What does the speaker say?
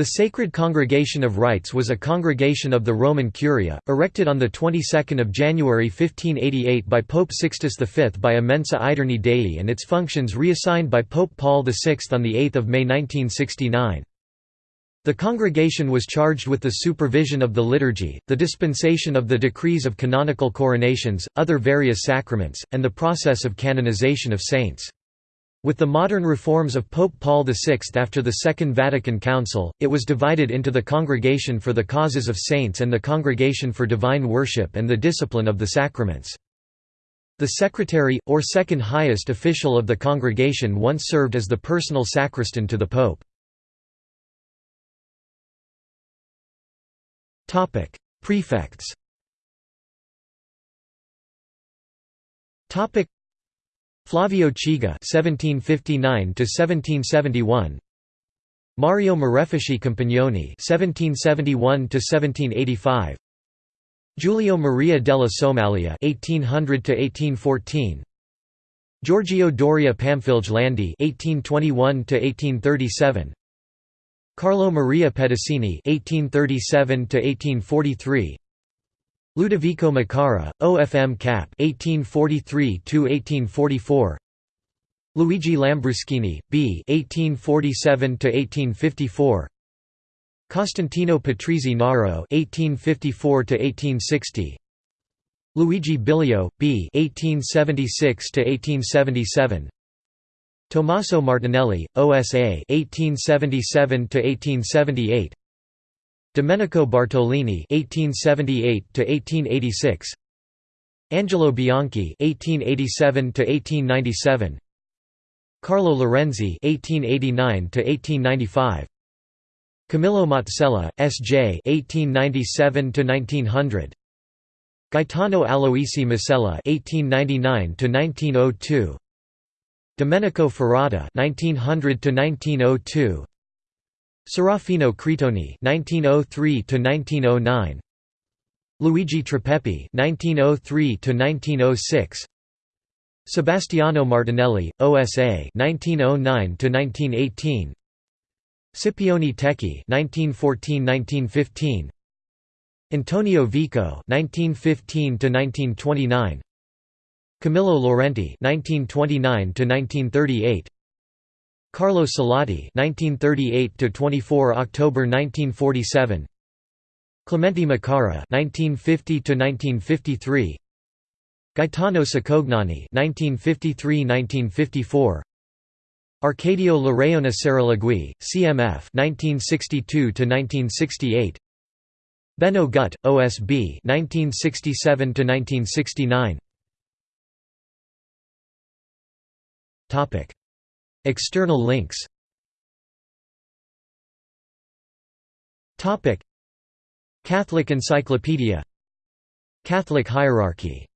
The Sacred Congregation of Rites was a congregation of the Roman Curia, erected on the 22nd of January 1588 by Pope Sixtus V by Immensa Aeterni Dei and its functions reassigned by Pope Paul VI on 8 May 1969. The congregation was charged with the supervision of the liturgy, the dispensation of the decrees of canonical coronations, other various sacraments, and the process of canonization of saints. With the modern reforms of Pope Paul VI after the Second Vatican Council, it was divided into the Congregation for the Causes of Saints and the Congregation for Divine Worship and the Discipline of the Sacraments. The secretary, or second highest official of the congregation once served as the personal sacristan to the Pope. Prefects Flavio Chigi (1759–1771), Mario Marefoschi Compagnoni (1771–1785), Giulio Maria della Somaglia (1800–1814), Giorgio Doria Pamphilj Landi (1821–1837), Carlo Maria Pedicini (1837–1843). Ludovico Micara, OFM Cap 1843–1844 Luigi Lambruschini, B 1847–1854 Costantino Patrizi Naro 1854–1860 Luigi Bilio, B 1876–1877 Tommaso Martinelli, OSA 1877–1878 Domenico Bartolini (1878–1886), Angelo Bianchi (1887–1897), Carlo Laurenzi (1889–1895), Camillo Mazzella, S.J. (1897–1900), Gaetano Aloisi Masella (1899–1902), Domenico Ferrata (1900–1902). Serafino Cretoni (1903–1909), Luigi Tripepi (1903–1906), Sebastiano Martinelli, OSA (1909–1918), Scipione Tecchi (1914–1915), Antonio Vico (1915–1929), Camillo Laurenti (1929–1938). Carlo Salotti (1938–24 October 1947), Clemente Micara (1950–1953), Gaetano Cicognani (1953–1954), Arcadio Larraona Saralegui, CMF (1962–1968), Benno Gut, OSB (1967–1969). Topic. External links. Catholic Encyclopedia. Catholic hierarchy